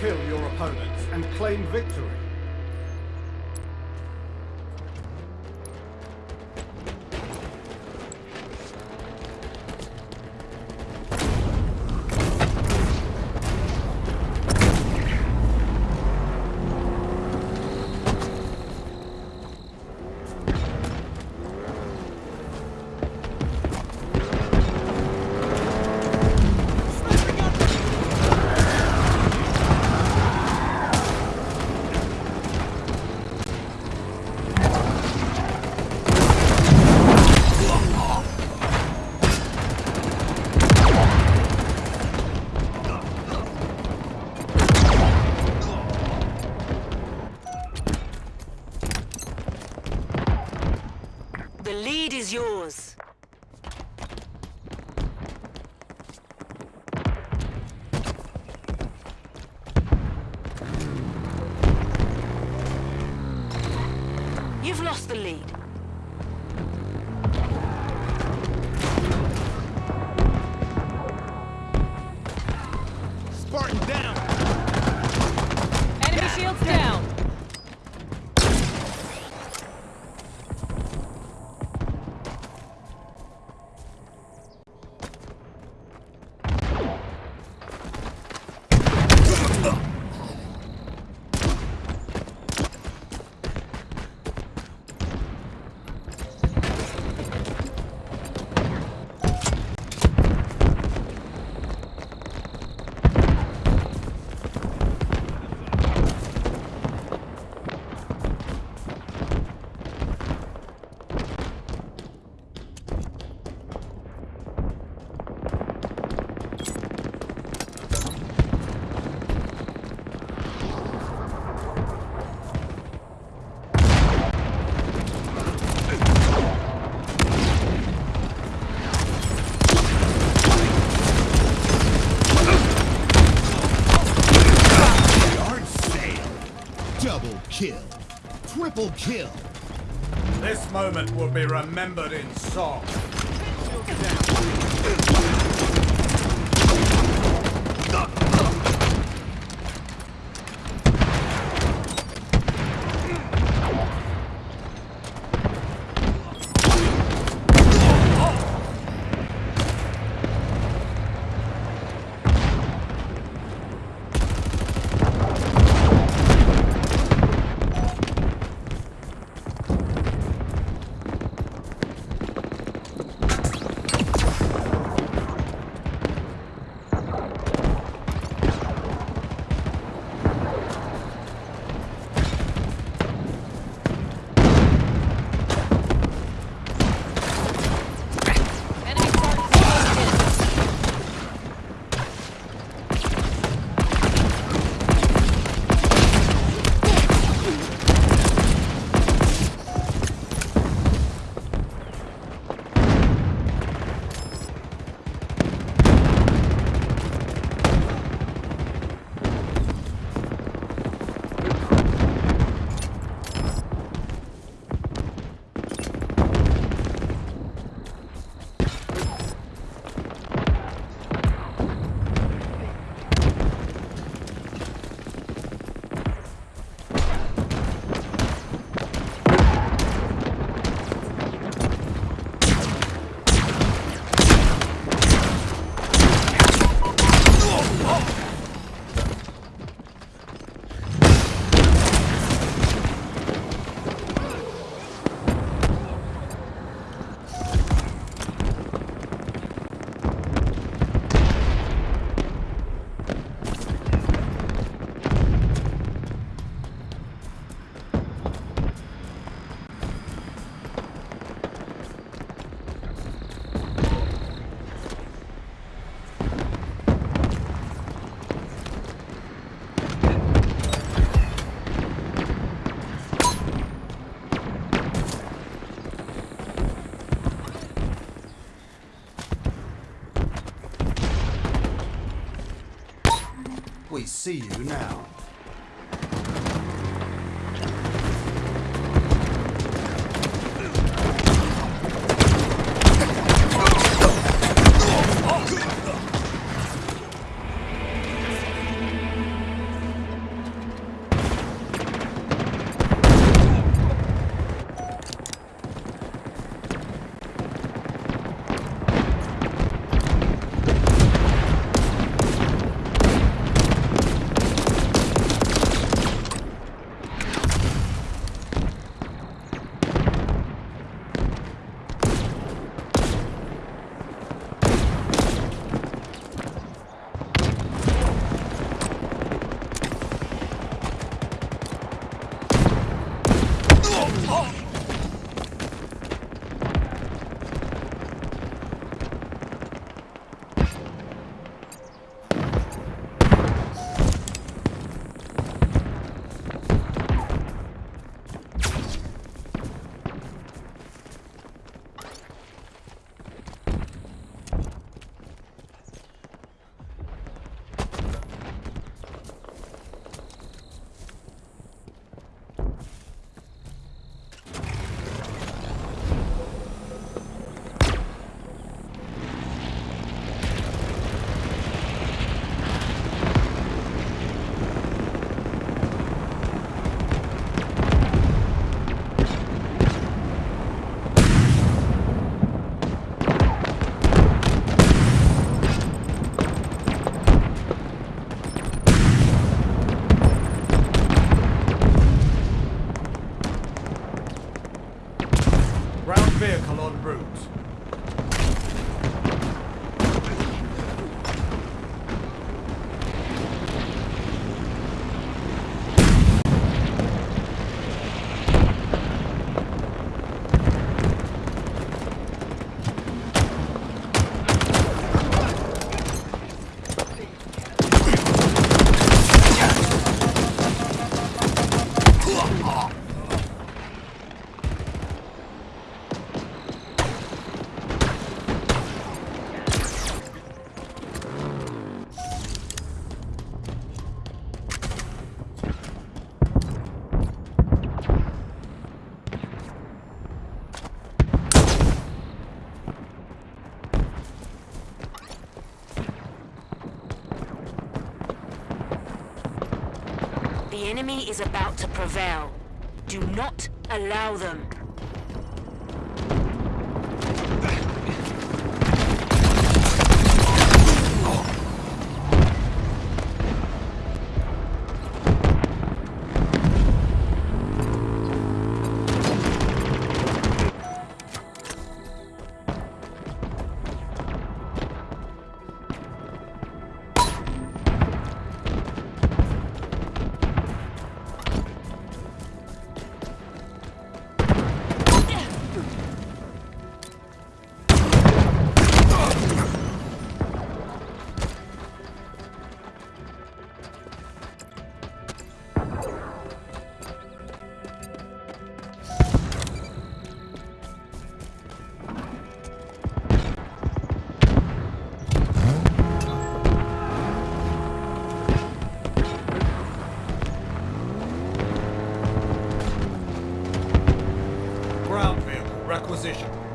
kill your opponents and claim victory. The lead is yours. You've lost the lead. Triple kill! This moment will be remembered in song. The enemy is about to prevail. Do not allow them. position.